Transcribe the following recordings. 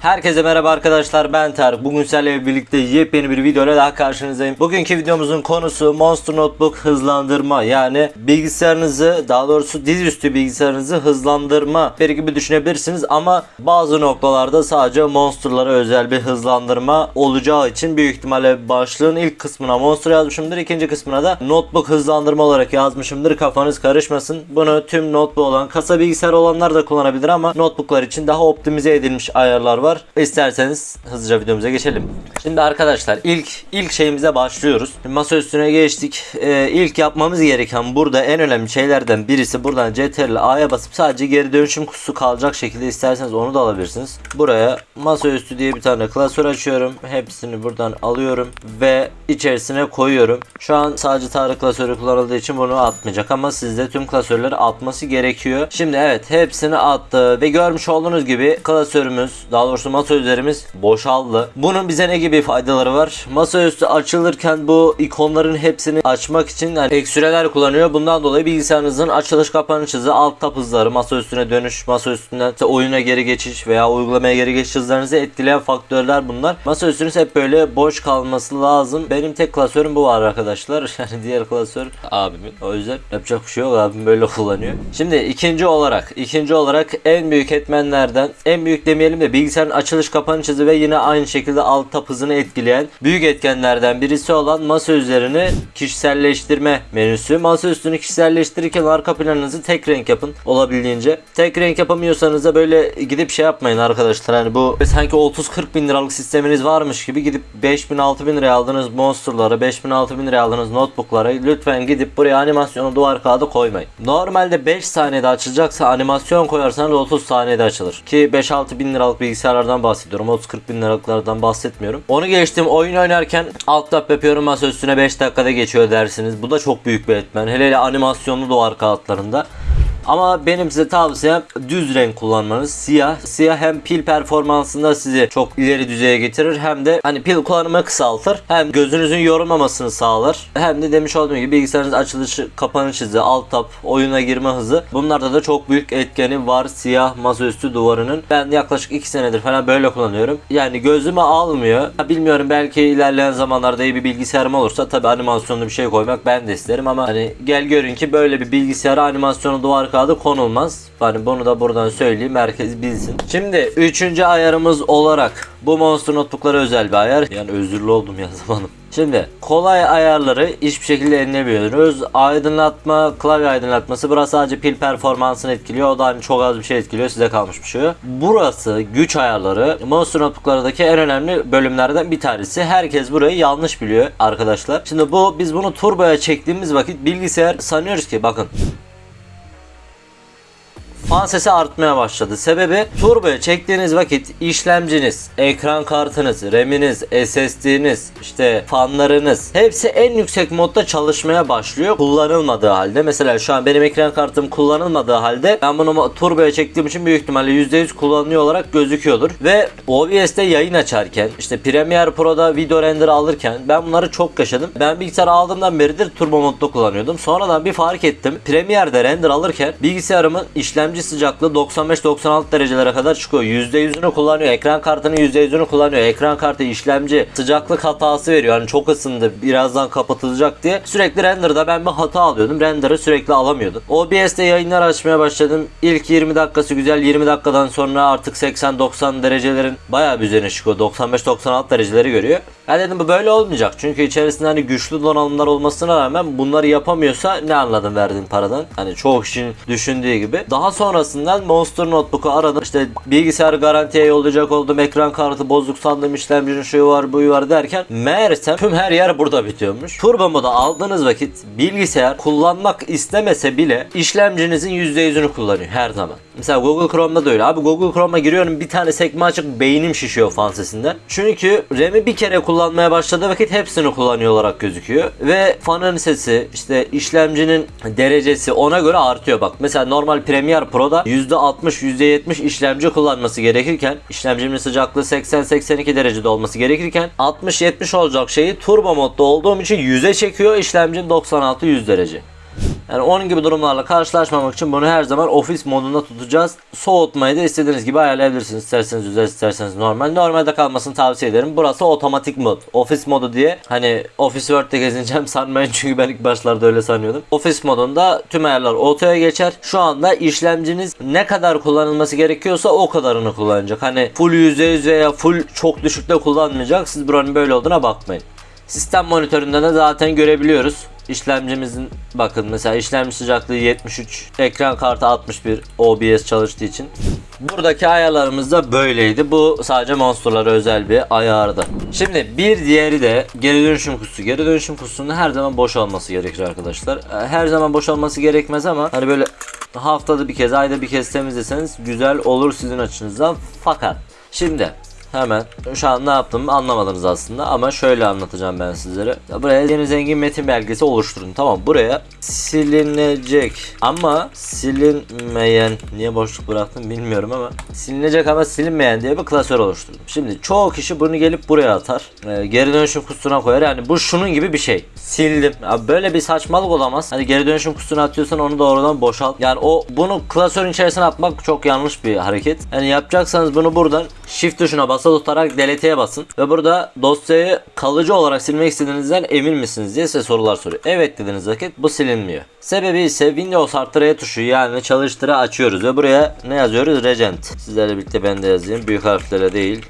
Herkese merhaba arkadaşlar ben Tarık. Bugün sizlerle birlikte yepyeni bir videoyla daha karşınızdayım. Bugünkü videomuzun konusu Monster Notebook hızlandırma. Yani bilgisayarınızı daha doğrusu dizüstü bilgisayarınızı hızlandırma bir gibi düşünebilirsiniz ama bazı noktalarda sadece Monster'lara özel bir hızlandırma olacağı için büyük ihtimalle başlığın ilk kısmına Monster yazmışımdır. ikinci kısmına da Notebook hızlandırma olarak yazmışımdır. Kafanız karışmasın. Bunu tüm notebook olan kasa bilgisayar olanlar da kullanabilir ama notebooklar için daha optimize edilmiş ayarlar var. İsterseniz hızlıca videomuza geçelim. Şimdi arkadaşlar ilk ilk şeyimize başlıyoruz. Masa üstüne geçtik. Ee, ilk yapmamız gereken burada en önemli şeylerden birisi buradan CTRL A'ya basıp sadece geri dönüşüm kutusu kalacak şekilde isterseniz onu da alabilirsiniz. Buraya masaüstü diye bir tane klasör açıyorum. Hepsini buradan alıyorum ve içerisine koyuyorum. Şu an sadece Tarık klasörü kullanıldığı için bunu atmayacak ama sizde tüm klasörleri atması gerekiyor. Şimdi evet hepsini attı ve görmüş olduğunuz gibi klasörümüz daha doğrusu masa üzerimiz boşaldı. Bunun bize ne gibi faydaları var? Masaüstü açılırken bu ikonların hepsini açmak için yani ek süreler kullanıyor. Bundan dolayı bilgisayarınızın açılış kapanış hızı, alt tab hızları, masa üstüne dönüş, masa üstünden işte oyuna geri geçiş veya uygulamaya geri geçiş hızlarınızı etkileyen faktörler bunlar. Masa üstünüz hep böyle boş kalması lazım. Benim tek klasörüm bu var arkadaşlar. Yani diğer klasör abimin. O yüzden yapacak bir şey yok. Abim böyle kullanıyor. Şimdi ikinci olarak, ikinci olarak en büyük etmenlerden, en büyük demeyelim de bilgisayarın açılış kapanış hızı ve yine aynı şekilde alt tab hızını etkileyen büyük etkenlerden birisi olan masa üzerini kişiselleştirme menüsü. Masa üstünü kişiselleştirirken arka planınızı tek renk yapın olabildiğince. Tek renk yapamıyorsanız da böyle gidip şey yapmayın arkadaşlar. Hani bu sanki 30-40 bin liralık sisteminiz varmış gibi gidip 5000 6000 liraya aldığınız monsterlara 5000 6000 liraya aldığınız notebooklara lütfen gidip buraya animasyonu duvar kağıdı koymayın. Normalde 5 saniyede açılacaksa animasyon koyarsanız 30 saniyede açılır. Ki 5-6 bin liralık bilgisayarlardan bahsediyorum. 30-40 bin liralıklardan bahsetmiyorum. Onu geçtim oyun oynarken alt tab yapıyorum masa üstüne 5 dakikada geçiyor dersiniz. Bu da çok büyük bir etmen. Hele hele animasyonlu duvar kağıtlarında. Ama benim size tavsiyem düz renk kullanmanız. Siyah. Siyah hem pil performansında sizi çok ileri düzeye getirir hem de hani pil kullanımı kısaltır. Hem gözünüzün yorulmamasını sağlar. Hem de demiş olduğum gibi bilgisayarınız açılışı, kapanış hızı, alt tab, oyuna girme hızı. Bunlarda da çok büyük etkeni var siyah masaüstü duvarının. Ben yaklaşık 2 senedir falan böyle kullanıyorum. Yani gözüme almıyor. Bilmiyorum belki ilerleyen zamanlarda iyi bir bilgisayarım olursa tabi animasyonlu bir şey koymak ben de isterim ama hani gel görün ki böyle bir bilgisayara animasyonu duvar kağıdı konulmaz. Hani bunu da buradan söyleyeyim herkes bilsin. Şimdi üçüncü ayarımız olarak bu Monster Notebook'lara özel bir ayar. Yani özürlü oldum ya zamanım. Şimdi kolay ayarları hiçbir şekilde edinebiliyoruz. Aydınlatma, klavye aydınlatması burası sadece pil performansını etkiliyor. O da hani çok az bir şey etkiliyor. Size kalmış bir şey. Burası güç ayarları. Monster Notebook'lardaki en önemli bölümlerden bir tanesi. Herkes burayı yanlış biliyor arkadaşlar. Şimdi bu biz bunu turboya çektiğimiz vakit bilgisayar sanıyoruz ki bakın fan sesi artmaya başladı. Sebebi turboya çektiğiniz vakit işlemciniz, ekran kartınız, RAM'iniz, SSD'niz, işte fanlarınız hepsi en yüksek modda çalışmaya başlıyor kullanılmadığı halde. Mesela şu an benim ekran kartım kullanılmadığı halde ben bunu turboya çektiğim için büyük ihtimalle %100 kullanıyor olarak gözüküyordur. Ve OBS'te yayın açarken işte Premiere Pro'da video render alırken ben bunları çok yaşadım. Ben bilgisayar aldığımdan beridir turbo modda kullanıyordum. Sonradan bir fark ettim. Premiere'de render alırken bilgisayarımın işlemci sıcaklığı 95-96 derecelere kadar çıkıyor. %100'ünü kullanıyor. Ekran kartının %100'ünü kullanıyor. Ekran kartı işlemci sıcaklık hatası veriyor. Hani çok ısındı birazdan kapatılacak diye. Sürekli renderda ben bir hata alıyordum. Render'ı sürekli alamıyordum. OBS'te yayınlar açmaya başladım. İlk 20 dakikası güzel. 20 dakikadan sonra artık 80-90 derecelerin bayağı bir üzerine çıkıyor. 95-96 dereceleri görüyor. Ben dedim bu böyle olmayacak. Çünkü içerisinde hani güçlü donanımlar olmasına rağmen bunları yapamıyorsa ne anladım verdiğin paradan? Hani çoğu kişinin düşündüğü gibi. Daha sonrasından Monster Notebook'u aradım. İşte bilgisayar garantiye yollayacak oldum. Ekran kartı bozuk sandım. işlemcinin şu var bu var derken meğersem tüm her yer burada bitiyormuş. Turbo moda aldığınız vakit bilgisayar kullanmak istemese bile işlemcinizin %100'ünü kullanıyor her zaman. Mesela Google Chrome'da da öyle. Abi Google Chrome'a giriyorum bir tane sekme açık beynim şişiyor fan sesinden. Çünkü RAM'i bir kere kullanmaya başladığı vakit hepsini kullanıyor olarak gözüküyor. Ve fanın sesi işte işlemcinin derecesi ona göre artıyor bak. Mesela normal Premiere Pro'da %60 %70 işlemci kullanması gerekirken işlemcimin sıcaklığı 80-82 derecede olması gerekirken 60-70 olacak şeyi turbo modda olduğum için 100'e çekiyor işlemcim 96-100 derece. Yani onun gibi durumlarla karşılaşmamak için bunu her zaman ofis modunda tutacağız. Soğutmayı da istediğiniz gibi ayarlayabilirsiniz. İsterseniz özel isterseniz normal. Normalde kalmasını tavsiye ederim. Burası otomatik mod. Ofis modu diye hani Office Word'de gezineceğim sanmayın çünkü ben ilk başlarda öyle sanıyordum. Ofis modunda tüm ayarlar otoya geçer. Şu anda işlemciniz ne kadar kullanılması gerekiyorsa o kadarını kullanacak. Hani full %100 veya full çok düşükte kullanmayacak. Siz buranın böyle olduğuna bakmayın. Sistem monitöründe de zaten görebiliyoruz. İşlemcimizin bakın mesela işlemci sıcaklığı 73, ekran kartı 61 OBS çalıştığı için. Buradaki ayarlarımız da böyleydi. Bu sadece monsterlara özel bir ayardı. Şimdi bir diğeri de geri dönüşüm kutusu. Geri dönüşüm kutusunun her zaman boş olması gerekir arkadaşlar. Ee, Her zaman boş olması gerekmez ama hani böyle haftada bir kez, ayda bir kez temizleseniz güzel olur sizin açınızdan. Fakat şimdi Hemen şu an ne yaptığımı anlamadınız aslında ama şöyle anlatacağım ben sizlere. Buraya yeni zengin metin belgesi oluşturun. Tamam buraya silinecek ama silinmeyen niye boşluk bıraktım bilmiyorum ama silinecek ama silinmeyen diye bir klasör oluşturdum. Şimdi çoğu kişi bunu gelip buraya atar. Ee, geri dönüşüm kutusuna koyar. Yani bu şunun gibi bir şey. Sildim. Abi böyle bir saçmalık olamaz. Hani geri dönüşüm kutusuna atıyorsan onu doğrudan boşalt. Yani o bunu klasörün içerisine atmak çok yanlış bir hareket. Yani yapacaksanız bunu buradan shift tuşuna basılı tutarak delete'ye basın ve burada dosyayı kalıcı olarak silmek istediğinizden emin misiniz diye size sorular soruyor. Evet dediğiniz vakit bu silinmiyor. Sebebi ise Windows Artı R tuşu yani çalıştıra açıyoruz ve buraya ne yazıyoruz? Regent. Sizlerle birlikte ben de yazayım. Büyük harflerle değil.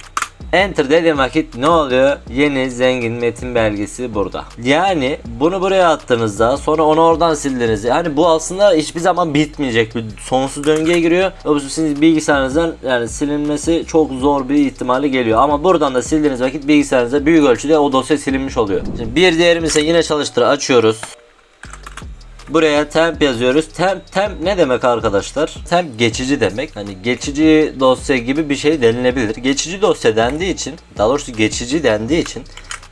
Enter dediğim vakit ne oluyor? Yeni zengin metin belgesi burada. Yani bunu buraya attığınızda sonra onu oradan sildiğinizde yani bu aslında hiçbir zaman bitmeyecek bir sonsuz döngüye giriyor. Sizin bilgisayarınızdan yani silinmesi çok zor bir ihtimali geliyor. Ama buradan da sildiğiniz vakit bilgisayarınızda büyük ölçüde o dosya silinmiş oluyor. Şimdi bir diğerimiz ise yine çalıştır açıyoruz. Buraya temp yazıyoruz. Temp temp ne demek arkadaşlar? Temp geçici demek. Hani geçici dosya gibi bir şey denilebilir. Geçici dosya dendiği için, daha doğrusu geçici dendiği için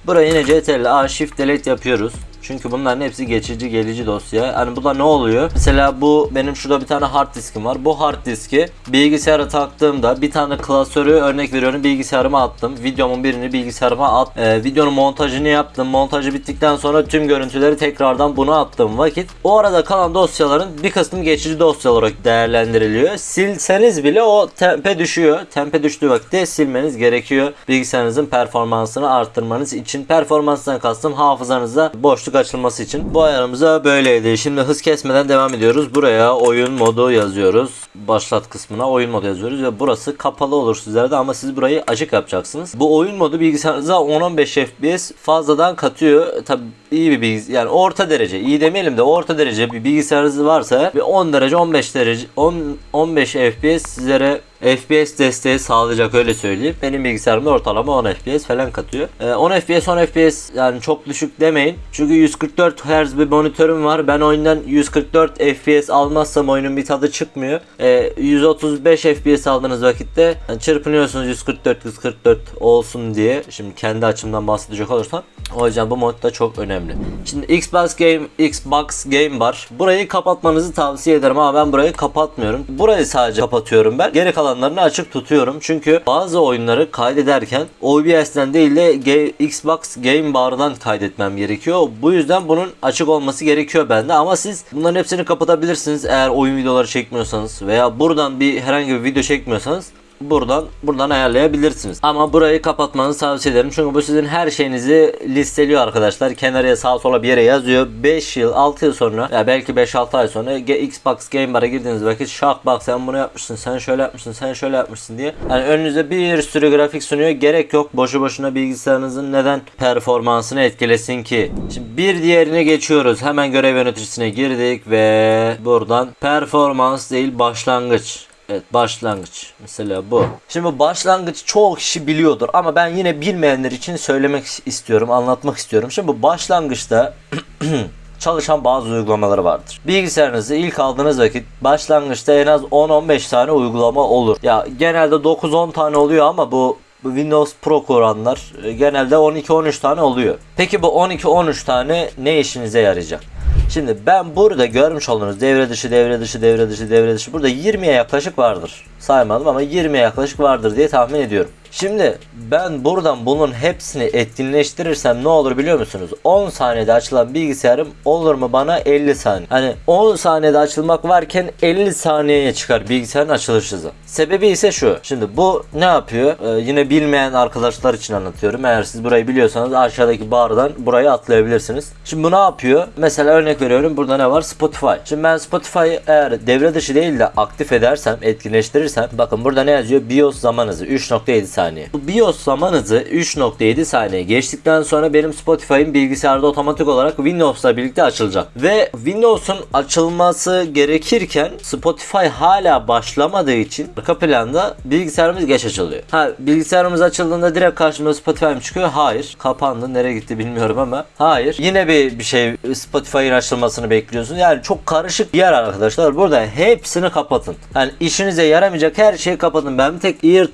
buraya yine CTRL A Shift Delete yapıyoruz. Çünkü bunların hepsi geçici gelici dosya. Hani bu da ne oluyor? Mesela bu benim şurada bir tane hard diskim var. Bu hard diski bilgisayara taktığımda bir tane klasörü örnek veriyorum bilgisayarıma attım. Videomun birini bilgisayarıma at. Ee, videonun montajını yaptım. Montajı bittikten sonra tüm görüntüleri tekrardan buna attığım vakit o arada kalan dosyaların bir kısmı geçici dosya olarak değerlendiriliyor. Silseniz bile o tempe düşüyor. Tempe düştüğü vakitte silmeniz gerekiyor. Bilgisayarınızın performansını arttırmanız için. Performanstan kastım hafızanızda boşluk açılması için. Bu ayarımıza böyleydi. Şimdi hız kesmeden devam ediyoruz. Buraya oyun modu yazıyoruz. Başlat kısmına oyun modu yazıyoruz ve burası kapalı olur sizlerde ama siz burayı açık yapacaksınız. Bu oyun modu bilgisayarınıza 10-15 FPS fazladan katıyor. Tabi iyi bir bilgis yani orta derece iyi demeyelim de orta derece bir bilgisayarınız varsa bir 10 derece 15 derece 10 15 FPS sizlere FPS desteği sağlayacak öyle söyleyeyim. Benim bilgisayarımda ortalama 10 FPS falan katıyor. Ee, 10 FPS 10 FPS yani çok düşük demeyin. Çünkü 144 Hz bir monitörüm var. Ben oyundan 144 FPS almazsam oyunun bir tadı çıkmıyor. Ee, 135 FPS aldığınız vakitte yani çırpınıyorsunuz 144 144 olsun diye. Şimdi kendi açımdan bahsedecek olursam. O yüzden bu mod da çok önemli. Şimdi Xbox Game Xbox Game var. Burayı kapatmanızı tavsiye ederim ama ben burayı kapatmıyorum. Burayı sadece kapatıyorum ben. Geri kalanlarını açık tutuyorum. Çünkü bazı oyunları kaydederken OBS'den değil de Xbox Game Bar'dan kaydetmem gerekiyor. Bu yüzden bunun açık olması gerekiyor bende ama siz bunların hepsini kapatabilirsiniz eğer oyun videoları çekmiyorsanız veya buradan bir herhangi bir video çekmiyorsanız buradan buradan ayarlayabilirsiniz. Ama burayı kapatmanızı tavsiye ederim. Çünkü bu sizin her şeyinizi listeliyor arkadaşlar. Kenarıya sağa sola bir yere yazıyor. 5 yıl 6 yıl sonra ya belki 5-6 ay sonra Xbox Game Bar'a girdiğiniz vakit bak sen bunu yapmışsın sen şöyle yapmışsın sen şöyle yapmışsın diye. Yani önünüze bir sürü grafik sunuyor. Gerek yok boşu boşuna bilgisayarınızın neden performansını etkilesin ki. Şimdi bir diğerine geçiyoruz. Hemen görev yöneticisine girdik ve buradan performans değil başlangıç. Evet başlangıç. Mesela bu. Şimdi başlangıç çoğu kişi biliyordur ama ben yine bilmeyenler için söylemek istiyorum, anlatmak istiyorum. Şimdi bu başlangıçta çalışan bazı uygulamaları vardır. Bilgisayarınızı ilk aldığınız vakit başlangıçta en az 10-15 tane uygulama olur. Ya genelde 9-10 tane oluyor ama bu bu Windows Pro kuranlar e, genelde 12-13 tane oluyor. Peki bu 12-13 tane ne işinize yarayacak? Şimdi ben burada görmüş olduğunuz devre dışı, devre dışı, devre dışı, devre dışı burada 20'ye yaklaşık vardır. Saymadım ama 20'ye yaklaşık vardır diye tahmin ediyorum. Şimdi ben buradan bunun hepsini etkinleştirirsem ne olur biliyor musunuz? 10 saniyede açılan bilgisayarım olur mu bana 50 saniye. Hani 10 saniyede açılmak varken 50 saniyeye çıkar bilgisayarın açılış hızı. Sebebi ise şu. Şimdi bu ne yapıyor? Ee, yine bilmeyen arkadaşlar için anlatıyorum. Eğer siz burayı biliyorsanız aşağıdaki bardan burayı atlayabilirsiniz. Şimdi bu ne yapıyor? Mesela örnek veriyorum. Burada ne var? Spotify. Şimdi ben Spotify'ı eğer devre dışı değil de aktif edersem, etkinleştirirsem bakın burada ne yazıyor? BIOS zaman hızı 3.7 saniye. Bu BIOS zaman hızı 3.7 saniye geçtikten sonra benim Spotify'ım bilgisayarda otomatik olarak Windows'la birlikte açılacak. Ve Windows'un açılması gerekirken Spotify hala başlamadığı için arka planda bilgisayarımız geç açılıyor. Ha bilgisayarımız açıldığında direkt karşımıza Spotify mı çıkıyor? Hayır. Kapandı. Nereye gitti bilmiyorum ama. Hayır. Yine bir bir şey Spotify'ın açılmasını bekliyorsun. Yani çok karışık bir yer arkadaşlar. Burada hepsini kapatın. Yani işinize yaramayacak her şeyi kapatın. Ben tek ear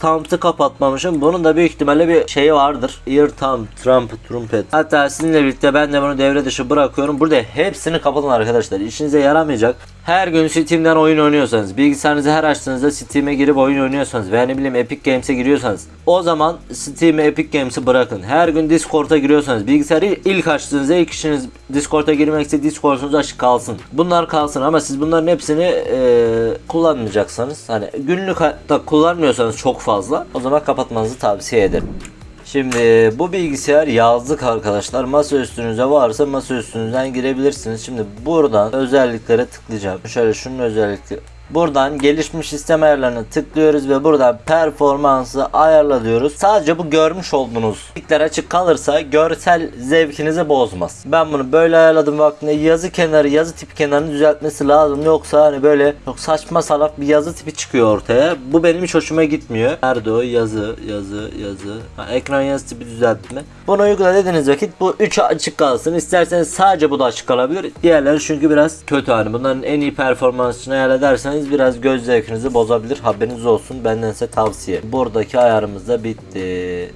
kapatmamışım. Bunun da büyük ihtimalle bir şeyi vardır. Ear thumb, trumpet, trumpet. Hatta sizinle birlikte ben de bunu devre dışı bırakıyorum. Burada hepsini kapatın arkadaşlar. İşinize yaramayacak. Her gün Steam'den oyun oynuyorsanız, bilgisayarınızı her açtığınızda Steam'e girip oyun oynuyorsanız veya ne bileyim Epic Games'e giriyorsanız o zaman Steam'e Epic Games'i bırakın. Her gün Discord'a giriyorsanız bilgisayarı ilk açtığınızda ilk işiniz Discord'a girmekse Discord'unuz açık kalsın. Bunlar kalsın ama siz bunların hepsini e, kullanmayacaksanız hani günlük hayatta kullanmıyorsanız çok fazla o zaman kapatmanızı tavsiye ederim. Şimdi bu bilgisayar yazlık arkadaşlar. Masa üstünüze varsa masa üstünüzden girebilirsiniz. Şimdi buradan özelliklere tıklayacağım. Şöyle şunun özellikleri Buradan gelişmiş sistem ayarlarını tıklıyoruz ve buradan performansı ayarla diyoruz. Sadece bu görmüş olduğunuz renkler açık kalırsa görsel zevkinizi bozmaz. Ben bunu böyle ayarladım vaktinde yazı kenarı yazı tipi kenarını düzeltmesi lazım. Yoksa hani böyle çok saçma salak bir yazı tipi çıkıyor ortaya. Bu benim hiç hoşuma gitmiyor. Nerede o yazı yazı yazı. Ha, ekran yazı tipi düzeltme. Bunu uygula dediğiniz vakit bu 3 açık kalsın. İsterseniz sadece bu da açık kalabilir. Diğerleri çünkü biraz kötü hani. Bunların en iyi performansını ayar ederseniz biraz göz zevkinizi bozabilir. Haberiniz olsun. Benden size tavsiye. Buradaki ayarımız da bitti.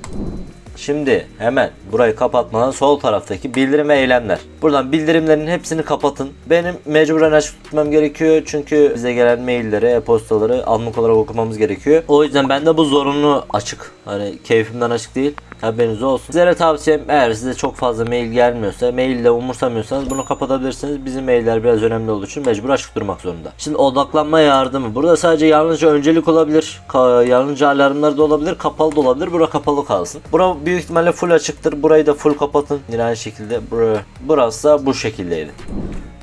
Şimdi hemen burayı kapatmadan sol taraftaki bildirim eylemler. Buradan bildirimlerin hepsini kapatın. Benim mecburen açık tutmam gerekiyor. Çünkü bize gelen mailleri, e-postaları anlık olarak okumamız gerekiyor. O yüzden bende bu zorunlu açık. Hani keyfimden açık değil. Haberiniz olsun. Sizlere tavsiyem eğer size çok fazla mail gelmiyorsa, maille umursamıyorsanız bunu kapatabilirsiniz. Bizim mailler biraz önemli olduğu için mecbur açık durmak zorunda. Şimdi odaklanma yardımı. Burada sadece yalnızca öncelik olabilir. yalnızca alarmlar da olabilir. Kapalı da olabilir. Bura kapalı kalsın. Bura büyük ihtimalle full açıktır. Burayı da full kapatın. Yine aynı şekilde. Burası da bu şekildeydi.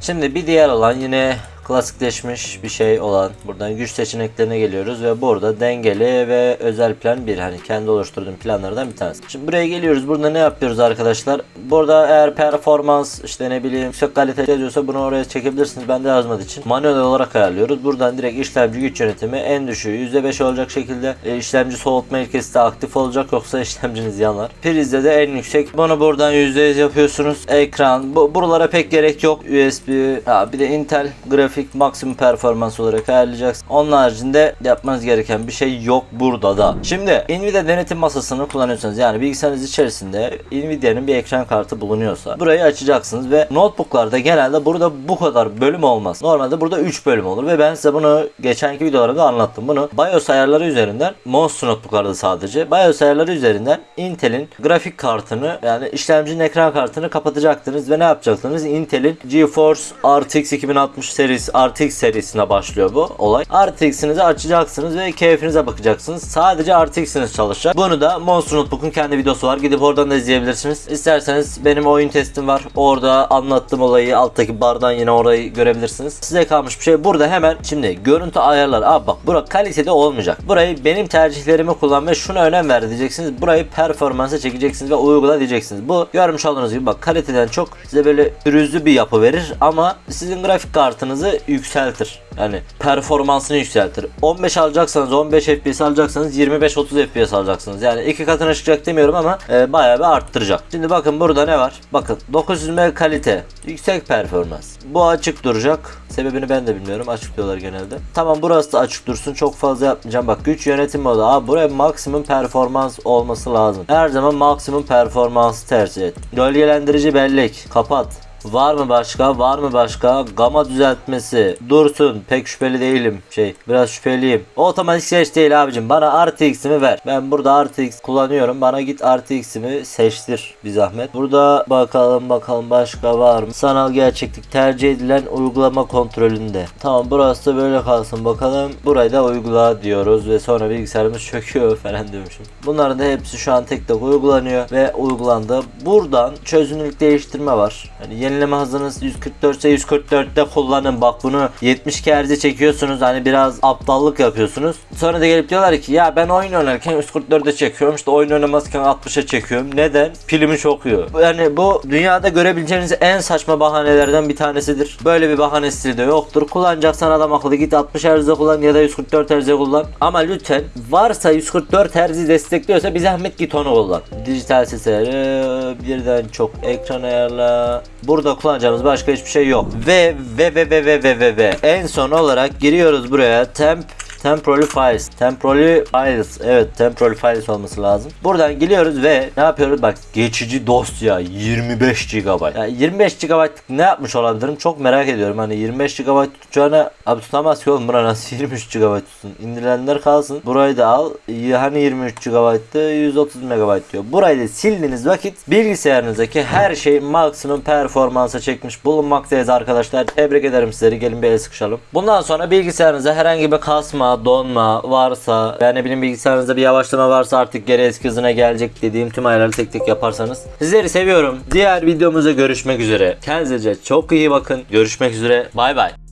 Şimdi bir diğer alan yine klasikleşmiş bir şey olan buradan güç seçeneklerine geliyoruz ve burada dengeli ve özel plan bir hani kendi oluşturduğum planlardan bir tanesi. Şimdi buraya geliyoruz. Burada ne yapıyoruz arkadaşlar? Burada eğer performans işte ne bileyim yüksek kalite yazıyorsa bunu oraya çekebilirsiniz. Ben de yazmadığı için manuel olarak ayarlıyoruz. Buradan direkt işlemci güç yönetimi en düşüğü %5 olacak şekilde e, işlemci soğutma ilkesi de aktif olacak yoksa işlemciniz yanar. Prizde de en yüksek. Bunu buradan %100 yapıyorsunuz. Ekran. Bu, buralara pek gerek yok. USB. Ha, bir de Intel grafik grafik maksimum performans olarak ayarlayacaksın. Onun haricinde yapmanız gereken bir şey yok burada da. Şimdi Nvidia denetim masasını kullanıyorsanız yani bilgisayarınız içerisinde Nvidia'nın bir ekran kartı bulunuyorsa burayı açacaksınız ve notebooklarda genelde burada bu kadar bölüm olmaz. Normalde burada 3 bölüm olur ve ben size bunu geçenki videolarımda anlattım. Bunu BIOS ayarları üzerinden Monster notebooklarda sadece BIOS ayarları üzerinden Intel'in grafik kartını yani işlemcinin ekran kartını kapatacaktınız ve ne yapacaksınız? Intel'in GeForce RTX 2060 serisi RTX serisine başlıyor bu olay. RTX'inizi açacaksınız ve keyfinize bakacaksınız. Sadece RTX'iniz çalışacak. Bunu da Monster Notebook'un kendi videosu var. Gidip oradan da izleyebilirsiniz. İsterseniz benim oyun testim var. Orada anlattığım olayı alttaki bardan yine orayı görebilirsiniz. Size kalmış bir şey. Burada hemen şimdi görüntü ayarları. Abi bak bura kalitede olmayacak. Burayı benim tercihlerimi kullan ve şuna önem ver diyeceksiniz. Burayı performansa çekeceksiniz ve uygula diyeceksiniz. Bu görmüş olduğunuz gibi bak kaliteden çok size böyle pürüzlü bir yapı verir ama sizin grafik kartınızı yükseltir. Yani performansını yükseltir. 15 alacaksanız 15 FPS alacaksanız 25-30 FPS alacaksınız. Yani iki katına çıkacak demiyorum ama e, bayağı bir arttıracak. Şimdi bakın burada ne var? Bakın 900 M kalite. Yüksek performans. Bu açık duracak. Sebebini ben de bilmiyorum. Açık diyorlar genelde. Tamam burası da açık dursun. Çok fazla yapmayacağım. Bak güç yönetim modu. Abi buraya maksimum performans olması lazım. Her zaman maksimum performansı tercih et. Gölgelendirici bellek. Kapat. Var mı başka? Var mı başka? Gama düzeltmesi. Dursun. Pek şüpheli değilim. Şey biraz şüpheliyim. Otomatik seç değil abicim. Bana RTX'imi ver. Ben burada RTX kullanıyorum. Bana git RTX'imi seçtir bir zahmet. Burada bakalım bakalım başka var mı? Sanal gerçeklik tercih edilen uygulama kontrolünde. Tamam burası da böyle kalsın bakalım. Burayı da uygula diyoruz ve sonra bilgisayarımız çöküyor falan diyormuşum. Bunların da hepsi şu an tek tek uygulanıyor ve uygulandı. Buradan çözünürlük değiştirme var. Hani yenileme hızınız 144 ise 144'te kullanın. Bak bunu 70 Hz çekiyorsunuz. Hani biraz aptallık yapıyorsunuz. Sonra da gelip diyorlar ki ya ben oyun oynarken 144'e çekiyorum. İşte oyun oynamazken 60'a çekiyorum. Neden? Pilimi çokuyor. Yani bu dünyada görebileceğiniz en saçma bahanelerden bir tanesidir. Böyle bir bahane stili de yoktur. Kullanacaksan adam akıllı git 60 Hz'de kullan ya da 144 Hz'de kullan. Ama lütfen varsa 144 Hz destekliyorsa bir zahmet git onu kullan. Dijital sesleri birden çok ekran ayarla. Burada kullanacağımız başka hiçbir şey yok. Ve ve ve ve ve ve ve ve en son olarak giriyoruz buraya temp Temporary Files. Temporary Files. Evet Temporary Files olması lazım. Buradan geliyoruz ve ne yapıyoruz? Bak geçici dosya 25 GB. Ya 25 GB ne yapmış olabilirim? Çok merak ediyorum. Hani 25 GB tutacağına abi tutamaz ki oğlum. Nasıl 23 GB tutsun? İndirilenler kalsın. Burayı da al. Hani 23 GB'tı 130 MB diyor. Burayı da sildiğiniz vakit bilgisayarınızdaki her şey maksimum performansa çekmiş bulunmaktayız arkadaşlar. Tebrik ederim sizleri. Gelin bir el sıkışalım. Bundan sonra bilgisayarınıza herhangi bir kasma, donma varsa yani bileyim bilgisayarınızda bir yavaşlama varsa artık geri eski hızına gelecek dediğim tüm ayarları tek tek yaparsanız. Sizleri seviyorum. Diğer videomuzda görüşmek üzere. Kendinize çok iyi bakın. Görüşmek üzere. Bay bay.